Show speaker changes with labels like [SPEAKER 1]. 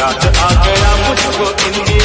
[SPEAKER 1] रात आ गया मुझको इंडिया